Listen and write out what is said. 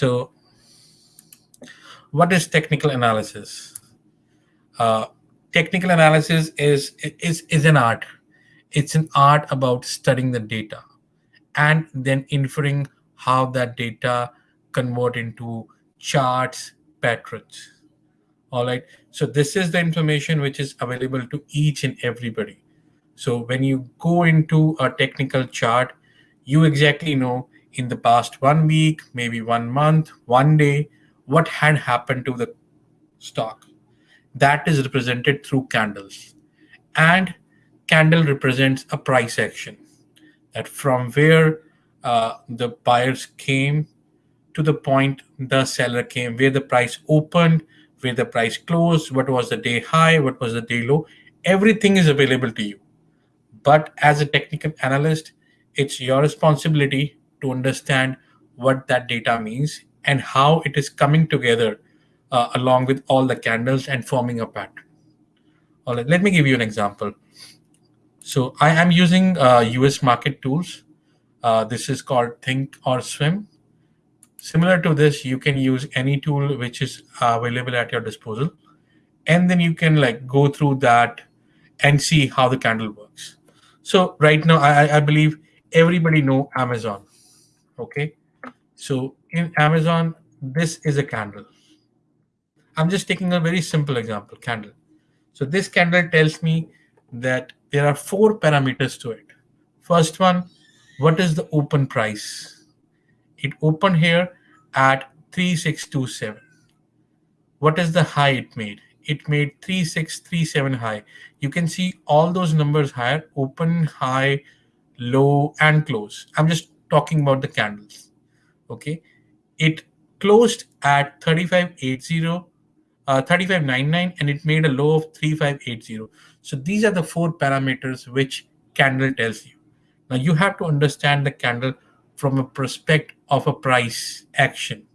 So what is technical analysis? Uh, technical analysis is, is, is an art. It's an art about studying the data and then inferring how that data convert into charts, patterns. All right. So this is the information which is available to each and everybody. So when you go into a technical chart, you exactly know in the past one week, maybe one month, one day, what had happened to the stock. That is represented through candles. And candle represents a price action that from where uh, the buyers came to the point the seller came, where the price opened, where the price closed, what was the day high, what was the day low, everything is available to you. But as a technical analyst, it's your responsibility to understand what that data means and how it is coming together uh, along with all the candles and forming a pattern. All right, let me give you an example. So I am using uh, US market tools. Uh, this is called Think or Swim. Similar to this, you can use any tool which is available at your disposal. And then you can like go through that and see how the candle works. So right now, I, I believe everybody know Amazon. Okay. So in Amazon, this is a candle. I'm just taking a very simple example, candle. So this candle tells me that there are four parameters to it. First one, what is the open price? It opened here at 3627. What is the high it made? It made 3637 high. You can see all those numbers higher, open, high, low, and close. I'm just talking about the candles. Okay. It closed at 3580, uh, 3599, and it made a low of 3580. So these are the four parameters which candle tells you. Now you have to understand the candle from a prospect of a price action.